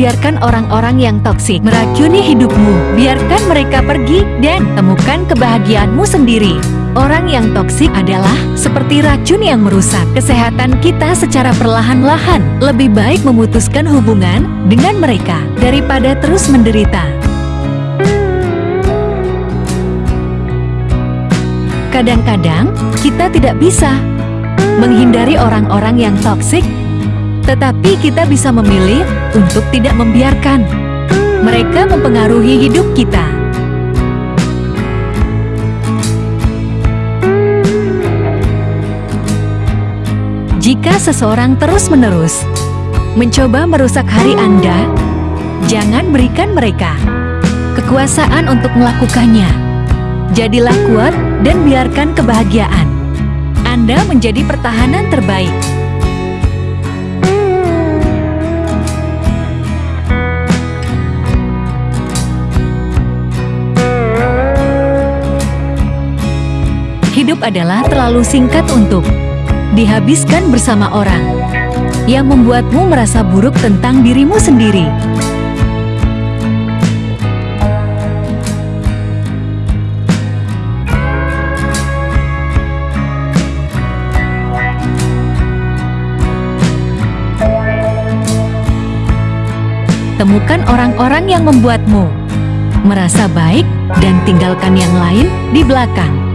biarkan orang-orang yang toksik meracuni hidupmu. Biarkan mereka pergi dan temukan kebahagiaanmu sendiri. Orang yang toksik adalah seperti racun yang merusak kesehatan kita secara perlahan-lahan. Lebih baik memutuskan hubungan dengan mereka daripada terus menderita. Kadang-kadang kita tidak bisa menghindari orang-orang yang toksik, tetapi kita bisa memilih untuk tidak membiarkan mereka mempengaruhi hidup kita. Jika seseorang terus-menerus mencoba merusak hari Anda, jangan berikan mereka kekuasaan untuk melakukannya. Jadilah kuat dan biarkan kebahagiaan Anda menjadi pertahanan terbaik. Hidup adalah terlalu singkat untuk dihabiskan bersama orang yang membuatmu merasa buruk tentang dirimu sendiri. Temukan orang-orang yang membuatmu merasa baik dan tinggalkan yang lain di belakang.